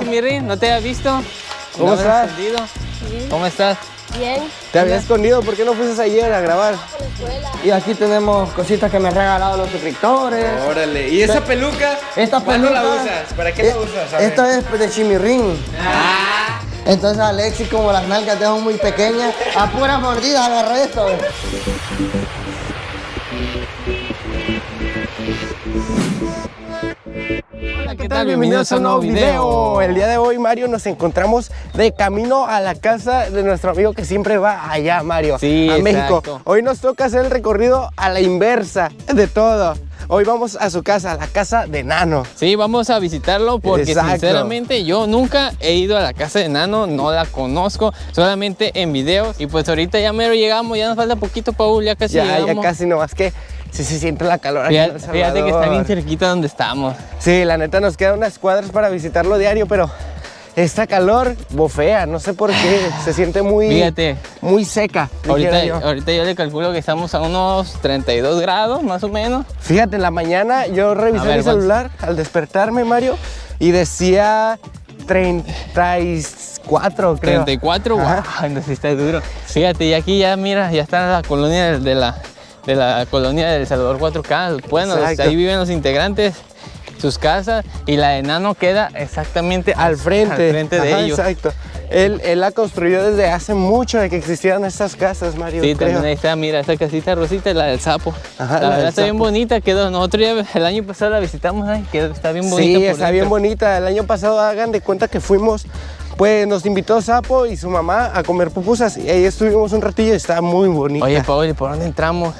Chimirín, no te había visto. ¿Cómo estás? ¿Cómo estás? Bien. Te había escondido, ¿por qué no fuiste ayer a grabar? Y aquí tenemos cositas que me han regalado los suscriptores. Órale, ¿y esa peluca? Esta ¿Cuándo la peluca- usas? ¿Para qué la usas? A ver. Esta es de chimirrín. Ah. Entonces Alexis, como las nalgas son muy pequeñas, a puras mordidas agarró esto. Hola, ¿Qué tal? Bienvenidos a un nuevo video. El día de hoy, Mario, nos encontramos de camino a la casa de nuestro amigo que siempre va allá, Mario, Sí, a México. exacto. Hoy nos toca hacer el recorrido a la inversa de todo. Hoy vamos a su casa, a la casa de Nano. Sí, vamos a visitarlo porque Exacto. sinceramente yo nunca he ido a la casa de Nano, no la conozco, solamente en videos. Y pues ahorita ya mero llegamos, ya nos falta poquito, Paul, ya casi Ya, ya llegamos. casi, nomás que sí se siente la calor aquí en Fíjate, El fíjate que está bien cerquita donde estamos. Sí, la neta nos quedan unas cuadras para visitarlo diario, pero esta calor bofea, no sé por qué, se siente muy, Fíjate. muy seca. Ahorita, yo. ahorita yo le calculo que estamos a unos 32 grados más o menos. Fíjate, en la mañana yo revisé ver, mi celular al despertarme, Mario, y decía 34, creo. 34, Ajá. wow, no, sí está duro. Fíjate, y aquí ya mira, ya está la colonia de la, de la colonia del Salvador 4K. Bueno, Exacto. ahí viven los integrantes, sus casas, y la de Nano queda exactamente Al frente. al frente de Ajá, ellos. Exacto. Él, él la construyó desde hace mucho de que existieran estas casas, Mario. Sí, creo. también ahí está, mira, esta casita rosita, la del sapo. Ajá, la verdad está bien bonita, quedó. Nosotros ya el año pasado la visitamos, ay, quedó, está bien bonita. Sí, por está bien bonita. El año pasado hagan de cuenta que fuimos, pues nos invitó Sapo y su mamá a comer pupusas y ahí estuvimos un ratillo y está muy bonita. Oye, Paul, ¿y por dónde entramos?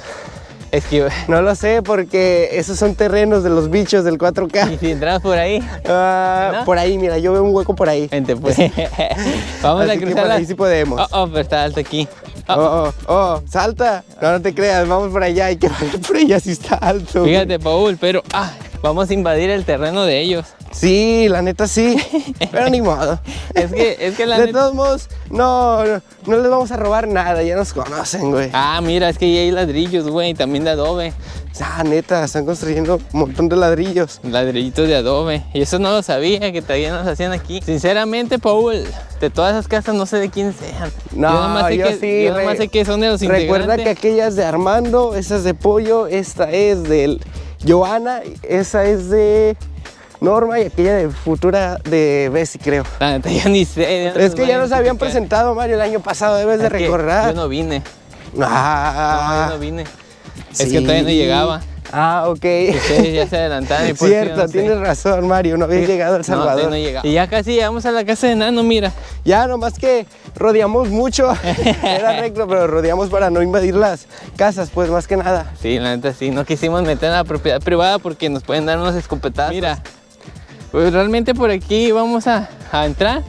Es que, No lo sé porque esos son terrenos de los bichos del 4K. y si entramos por ahí, Ah, ¿No? Por ahí, mira, yo veo un hueco por ahí. vente pues. Vamos Así a cruzar por la... ahí sí podemos. Oh, oh, pero está alto aquí. Oh, Oh, oh, oh, salta. No, no te creas, vamos por allá. Hay que por allá si está alto. Fíjate, Paul, pero ah, vamos a invadir el terreno de ellos. Sí, la neta sí. Pero ni modo. Es que, es que la De neta- todos modos, no, no, no les vamos a robar nada. Ya nos conocen, güey. Ah, mira, es que ahí hay ladrillos, güey, también de adobe. Ah, neta, están construyendo un montón de ladrillos. Ladrillitos de adobe. Y eso no lo sabía, que todavía nos hacían aquí. Sinceramente, Paul, de todas esas casas no sé de quién sean. No, yo nomás sé, yo que, sí, yo nomás sé que son de los Recuerda que integrantes. aquella es de Armando, esa es de Pollo, esta es de Joana, esa es de Norma y aquella de Futura de Bessie, creo. La neta, yo ni sé. Es que ya a nos habían presentado, Mario, el año pasado, debes de recordar. Yo no vine. Ah, No, yo no vine. Es que todavía no sí. llegaba. Ah, ok. Ustedes ya se adelantaron. y por Cierto, sé. tienes razón, Mario, no habías llegado a El No, Salvador. no llegaba. Y ya casi llegamos a la casa de Nano, mira. Ya, nomás que rodeamos mucho. Era recto, pero rodeamos para no invadir las casas, pues más que nada. Sí, la neta sí, no quisimos meter en la propiedad privada porque nos pueden dar unos escopetazos. Mira, pues realmente por aquí vamos a, a entrar.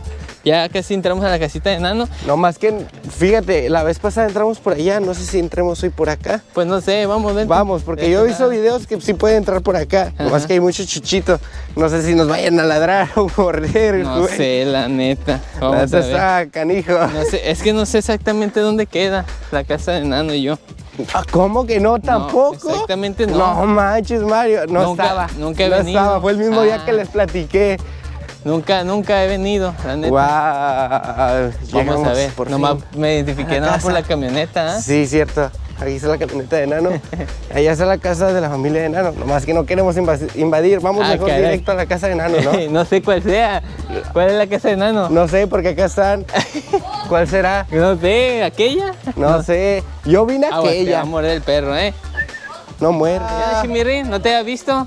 Ya casi entramos a la casita de Nano. No más que, fíjate, la vez pasada entramos por allá, no sé si entremos hoy por acá. Pues no sé, vamos, vente. Vamos, porque yo he visto videos que sí puede entrar por acá. Ajá. que hay mucho chuchito. No sé si nos vayan a ladrar o morder. No güey. sé, la neta. La Vamos a neta ver. está canijo. No sé, es que no sé exactamente dónde queda la casa de Nano y yo. Ah, ¿Cómo que no? ¿Tampoco? exactamente no. No manches, Mario. No Nunca- estaba. nunca he no venido. estaba. Fue el mismo día Ah. que les platiqué. Nunca, nunca he venido, la neta. Guau. Vamos a ver. por Nomás fin. me identifiqué nada por la camioneta. ¿ah? Sí, cierto. Aquí está la camioneta de Nano. Allá está la casa de la familia de Nano. Nomás que no queremos invadir. Vamos Ah, mejor caray. directo a la casa de Nano, ¿no? no sé cuál sea. ¿Cuál es la casa de Nano? No sé, porque acá están. ¿Cuál será? No sé, ¿aquella? No sé. Yo vine a Ah, bueno, te va aquella. a morder el perro, ¿eh? No muerde. Chimirín, ¿no te había visto?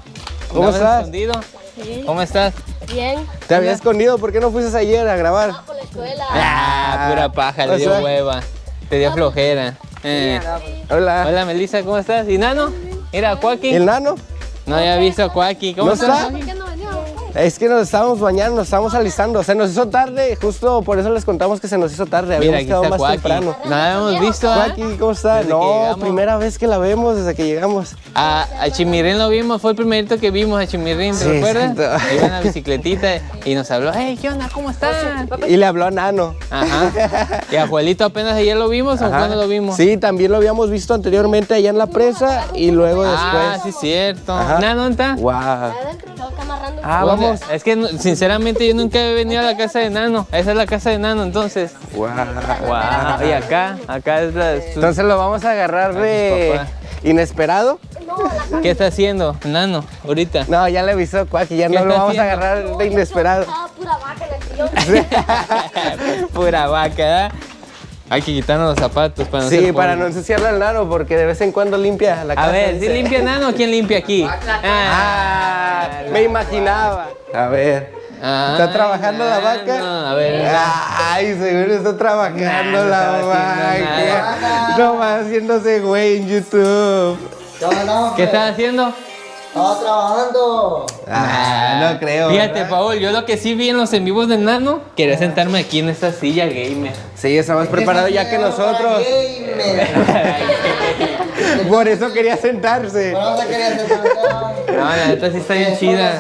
¿Cómo ¿Andabas estás? escondido? Sí. ¿Cómo estás? Bien. Te había escondido. ¿Por qué no fuiste ayer a grabar? Por la escuela. Ah, pura paja, le o dio sea- hueva. Te dio flojera. Eh. Hola. Hola, Melissa, ¿cómo estás? ¿Y Nano? Mira, Cuaki. ¿El Nano? No había visto a Cuaki. ¿Cómo ¿No estás? está? Es que nos estábamos bañando, nos estábamos alistando. Se nos hizo tarde, justo por eso les contamos que se nos hizo tarde. Mira, Habíamos aquí quedado está más Cuaki. temprano. No la habíamos visto, ¿ah? Joaquín, ¿cómo está? Desde No, primera vez que la vemos desde que llegamos. A, a Chimirín lo vimos, fue el primerito que vimos a Chimirín, ¿te Sí, recuerdas? exacto. Iba en la bicicletita y nos habló, hey, ¿qué onda? ¿Cómo están? Y le habló a Nano. Ajá. Y a Juelito apenas ayer lo vimos o cuándo lo vimos? Sí, también lo habíamos visto anteriormente allá en la presa y luego Ah, después. sí, cierto. Ajá. ¿Nano dónde está? Wow. Ah, vamos. Es que no- sinceramente yo nunca he venido a la casa de Nano. Esa es la casa de Nano, entonces. Wow. Wow. Y acá, acá es la. su- Entonces lo vamos a agarrar de inesperado. ¿Qué está haciendo Nano ahorita? No, ya le avisó Cuaki, ya ¿Qué no lo vamos a agarrar de inesperado. Estaba pura vaca sillón. Pura vaca, ¿verdad? Hay que quitarnos los zapatos para no Sí, para no ensuciarle al nano, porque de vez en cuando limpia la casa. A ver, ¿sí dice. limpia Nano o quién limpia aquí? Ah, me imaginaba. A ver. ¿Está Ay, trabajando la vaca? Nano, A ver. Ay, seguro está trabajando la vaca. No va haciéndose güey en YouTube. ¿Qué ¿Qué hombre? estás haciendo? Estaba trabajando. Ah, no creo. Fíjate, ¿verdad? Paul, yo lo que sí vi en los en vivos de Nano, quería sentarme aquí en esta silla gamer. Sí, está más preparado ya que nosotros. Por eso quería sentarse. Bueno, se quería sentar acá. No, la neta sí está bien chida.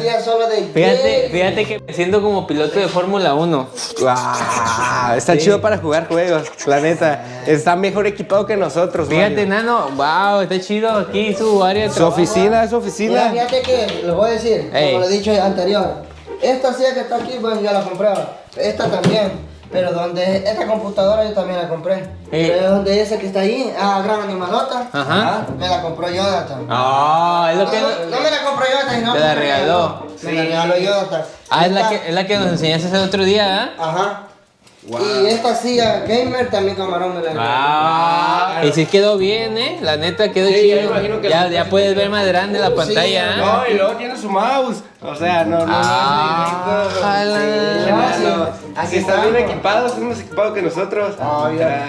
Fíjate, fíjate que me siento como piloto de Fórmula 1. Wow, está chido para jugar juegos, la neta. Está mejor equipado que nosotros. Fíjate, Mario. Nano, wow, está chido aquí su área de Su trabajo. oficina, su Mira, fíjate que les voy a decir, Ey. como lo he dicho anterior. Esta silla que está aquí, bueno, yo la compré. Esta también. Pero donde esta computadora yo también la compré. Ey. Pero donde esa que está ahí, ah, gran animalota. Ajá. Me la compró Jonathan. Ah, es No, lo que. no, no me la compró Jonathan, sino Te la regaló. Me la regaló Jonathan. Ah, es la que, es la que nos enseñaste el otro día, ¿ah? Ajá. Y esta silla gamer también camarón me la. Ah, y sí quedó bien, ¿eh? La neta quedó Sí, chido. Ya, sí. ya puedes ver más grande la pantalla, ¿ah? No, y luego tiene su mouse. O sea, no, no. Ah. Sí, no, no. Así está bien equipado, está más equipado que nosotros.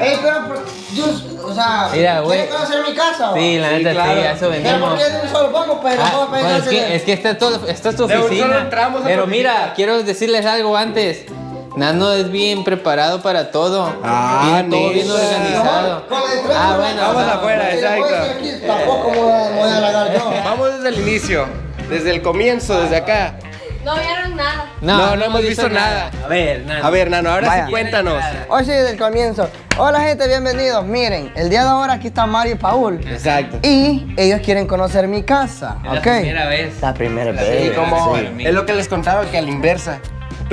Ey, pero, yo, o sea, Mira, güey. ¿quieren conocer mi casa? Sí, la Sí, neta claro. sí, a eso Pero venimos. porque es de un solo poco, pero Ah, bueno, es, que, es que esta es, todo- esta es tu oficina. Pero mira, quiero decirles algo antes. Nano es bien preparado para todo. Ah, Tiene todo bien organizado. Ah, bueno. Vamos afuera, exacto. aquí, Tampoco me voy a, voy a yo. Vamos desde el inicio, desde el comienzo, desde acá. No vieron nada. No, no hemos visto nada. A ver, Nano. A ver, Nano, ahora Vaya. sí cuéntanos. Hoy sí, desde el comienzo. Hola gente, bienvenidos. Miren, el día de ahora aquí está Mario y Paul. Exacto. Y ellos quieren conocer mi casa, Es la ¿ok? primera vez. La primera La vez. Y primera como mí. es lo que les contaba que a la inversa.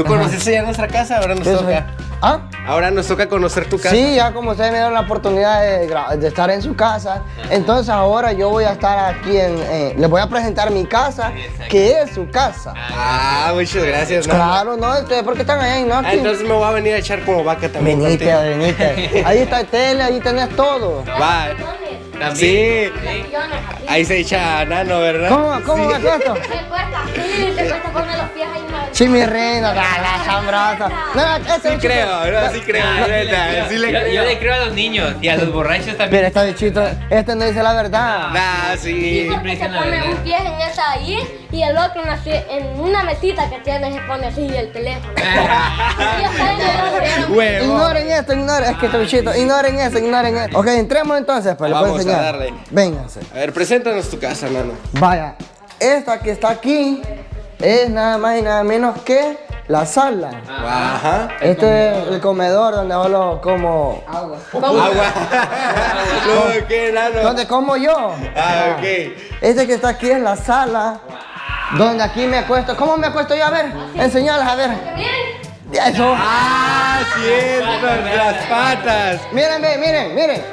Tú conociste ya nuestra casa, ahora nos toca. ¿Ah? Ahora nos toca conocer tu casa. Sí, ya como ustedes me dieron la oportunidad de, estar en su casa, entonces ahora yo voy a estar aquí en... eh, les voy a presentar mi casa, que es su casa. Ah, muchas gracias, Nano. Claro, ¿no? Ustedes, ¿por qué están allá en Ah, Norte? entonces me voy a venir a echar como vaca también. Venite, venite. Ahí está el tele, ahí tenés todo. Va. También. Sí. Ahí se echa Nano, ¿verdad? ¿Cómo, cómo Sí. me cuesta? Te cuesta así, te cuesta poner los pies ahí una vez. Chimirrina, la, la chambrosa. No, ese Sí creo, no, sí creo, Ah, neta, sí le yo, yo creo. le creo a los niños y a los borrachos también. Mira, este bichito, este no dice la verdad. Nah, sí. siempre Se pone un pie en esa ahí y el otro en, así- en una mesita que tiene se pone así el teléfono. Está. Huevo. Ignoren esto, ignoren, es que este bichito, ignoren eso, ignoren eso. Ok, entremos entonces, pues les voy a Vamos a darle. Vénganse. A ver, preséntanos tu casa, Nano. Vaya, esta que está aquí es nada más y nada menos que la sala. Ajá. Este es el comedor donde solo como. Agua. no, ¿qué, Nano? Donde como yo. Ah, ok. Este que está aquí es la sala. Donde aquí me acuesto. ¿Cómo me acuesto yo? A ver, enseñarles a ver. Eso. Ah, cierto, las patas. Miren, ve, miren, miren.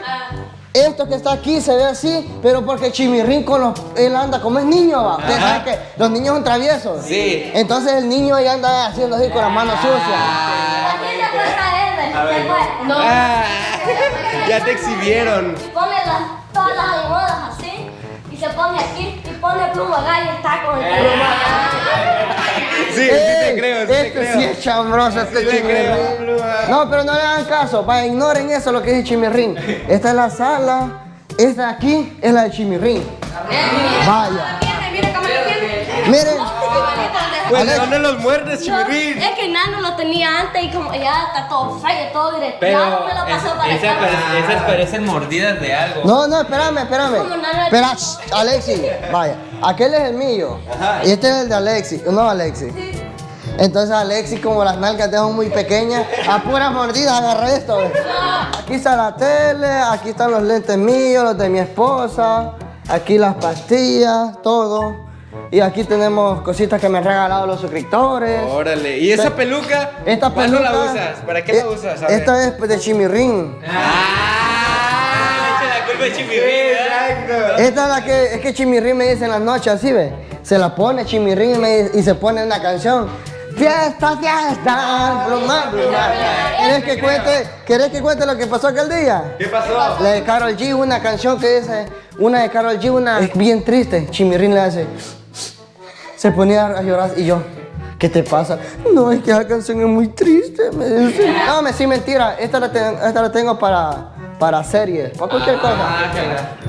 Esto que está aquí se ve así, pero porque Chimirrín con los, él anda como es niño, va. Ustedes saben que los niños son traviesos. Sí. Entonces el niño ya anda haciendo así con las manos sucias. aquí se cuesta él. se cuesta. No. Ah, ya te exhibieron. Pone las, todas las almohadas así y se pone aquí y pone pluma acá y está con el pluma Sí, sí te creo, sí te este creo. sí es chambroso, este Sí Chimirrín. No, pero no le hagan caso, vaya, ignoren eso lo que dice Chimirrín. Esta es la sala, esta de aquí es la de Chimirrín. Vaya. Miren, Pues. ¿dónde los muerdes, No, Chimirín? es que Nano lo tenía antes y como ya está todo feo, todo directo. Pero ya me lo pasó para es- esas, pare- esas parecen mordidas de algo. no, no, espérame, espérame. Espera, Alexi, vaya. Aquel es el mío. Y este es el de Alexi. No, Alexi. Entonces Alexi, como las nalgas de son muy pequeñas, a puras mordidas agarra esto. Aquí está la tele, aquí están los lentes míos, los de mi esposa, aquí las pastillas, todo. Y aquí tenemos cositas que me han regalado los suscriptores. Órale. ¿Y esa Pe- peluca? Esta ¿Cuándo peluca. la usas? ¿Para qué la usas? A ver. Esta es de Chimirrín. Ah, a Chimirrín. Esta es la que, es que Chimirrín me dice en las noches, así ve. Se la pone Chimirrín y, me dice- y se pone una canción. Fiesta, fiesta, broma, broma. ¿Quieres que cuente, ¿Quieres que cuente lo que pasó aquel día? ¿Qué pasó? La de Carol G, una canción que dice, una de Carol G, una es bien triste. Chimirrín le hace, se ponía a llorar y yo, ¿qué te pasa? No, es que la canción es muy triste, me dice. No, me sí, mentira, esta la, ten- esta la tengo para, para series, para cualquier cosa.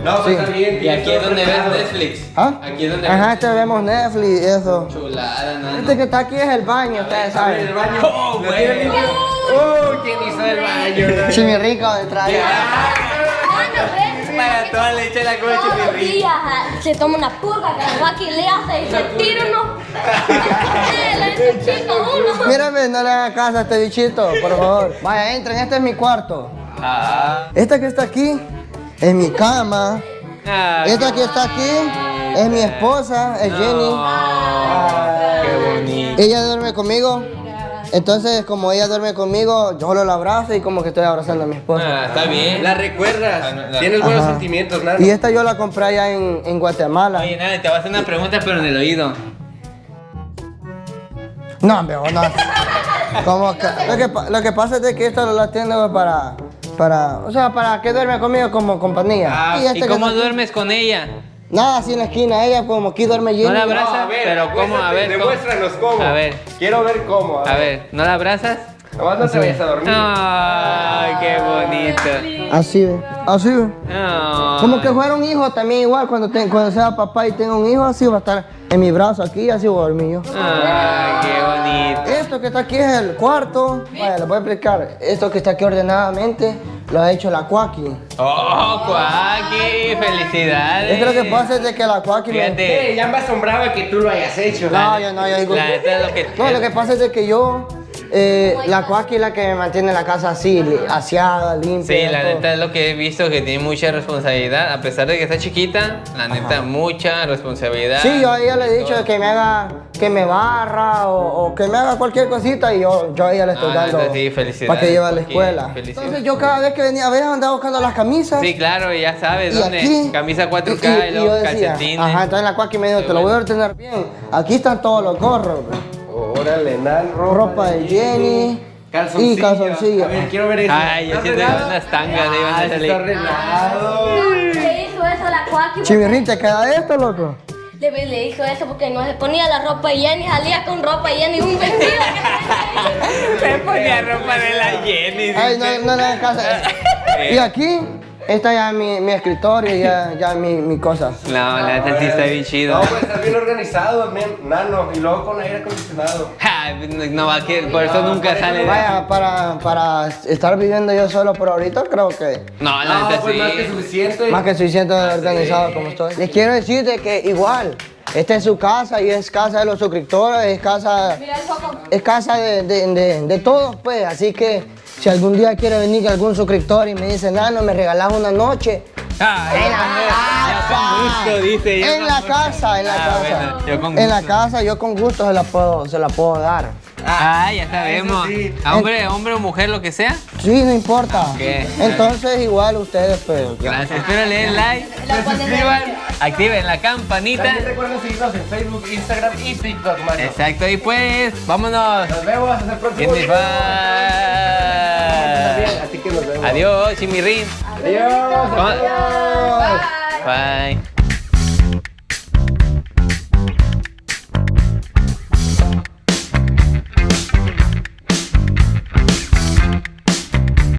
No, pues Sí. está bien. Y aquí es donde ves Netflix. ¿Ah? Aquí es donde Ajá, ves este vemos Netflix y eso. chulada, no, Este que está aquí es el baño, ustedes El saben. baño. Oh, ¿Lo tiene güey. ¡Oh! ¿Quién hizo el baño? Chimirrín cuando entra ahí. Para toda le echa la Chimirrín. días ah, se toma una purga que le hace y se tira uno. Eh, Le echa chico uno. Mírame, no le hagan caso a este bichito, por favor. Vaya, entren, este es mi cuarto. Ah, Esta que está aquí es mi cama. ah, Esta que está aquí es mi esposa, es Jenny. ah, qué bonito. Ella duerme conmigo. Entonces, como ella duerme conmigo, yo solo la abrazo y como que estoy abrazando a mi esposa. Ah, está bien. La recuerdas. Ah, no, no. Tienes buenos Ajá. sentimientos, Nano. Y esta yo la compré allá en, en Guatemala. Oye, nada, te voy a hacer una pregunta, pero en el oído. No, hombre, no. Como que, lo, que, lo que pasa es de que esto lo tengo para, para, o sea, para que duerme conmigo como compañía. Ah, este ¿Y que cómo duermes con ella? Nada, así en la esquina, ella como aquí duerme Jenny. ¿No la No, abrazas? a ver, Pero ¿cómo? A ver. Demuéstranos cómo. A ver. Quiero ver cómo. A ver, ¿no la abrazas? Nomás no te vayas a dormir. Ay, qué bonito. Así ve, así ve. Ay. Como que fuera un hijo también igual, cuando, te- cuando sea papá y tenga un hijo, así va a estar en mi brazo aquí, así voy a dormir yo. Ay, qué bonito. Esto que está aquí es el cuarto. Vaya, les voy a explicar. Esto que está aquí ordenadamente lo ha hecho la Cuaki. Oh, Cuaki, felicidades. Es que lo que pasa es de que la Cuaki. Fíjate. Ya me asombraba que tú lo hayas hecho. No, yo no, yo digo... La neta es lo que. No, lo que pasa es de que yo... eh, la Cuaki es la que me mantiene la casa así, li- aseada, limpia. Sí, la todo. neta es lo que he visto que tiene mucha responsabilidad. A pesar de que está chiquita, la neta, mucha responsabilidad. Sí, yo a ella le he dicho que me haga, que me barra o, o que me haga cualquier cosita y yo, yo a ella le estoy Ah, dando neta, sí, felicidades, para que lleve a la escuela. Entonces yo cada vez que venía a ver andaba buscando las camisas. Sí, claro, ya sabes y dónde. aquí, Camisa 4K y, y- y decía, calcetines. Ajá, entonces la cuac me dijo, te lo voy a ordenar bien. Aquí están todos los gorros, bro. Órale, Nan, ropa de Jenny y calzoncillos. A ver, quiero ver eso. Ay, yo ¿Está siento unas tangas de iban a Ah, salir. está arreglado. Le hizo eso a la Cuaki. Chimirrín, ¿te queda esto, loco? Le, le hizo eso porque no se ponía la ropa y Jenny salía con ropa y Jenny un vestido. Se ponía ropa de la Jenny. Ay, no, no le hagas caso. Y aquí está ya mi, mi escritorio, ya, ya mi, mi cosa. No, la neta sí está bien chido. No, pues estás bien organizado, men, Nano. Y luego con aire acondicionado. Ja, no va a querer, por eso nunca sale. Vaya, para, para estar viviendo yo solo por ahorita, creo que No, la No, neta pues sí. más que suficiente. más que suficiente organizado como estoy. Les quiero decir de que igual, esta es su casa y es casa de los suscriptores, es casa, Mira el foco. es casa de, de, de, de todos, pues. Así que si algún día quiere venir algún suscriptor y me dice, Nano, me regalas una noche. Ay, En la con gusto, dice. yo En con la gusto. casa, en la Ah, casa. bueno, yo con En la gusto. casa yo con gusto se la puedo, se la puedo dar. Ah, ya sabemos. sí. A hombre, hombre o mujer, lo que sea. Sí, no importa. Entonces igual ustedes, pues. Gracias. Espero le den like, se suscriban, activen la campanita. También recuerden seguirnos en Facebook, Instagram y TikTok, mano. Exacto, y pues, vámonos. Nos vemos hasta el próximo bye. Así que nos vemos. Adiós. Adiós. Bye. Bye.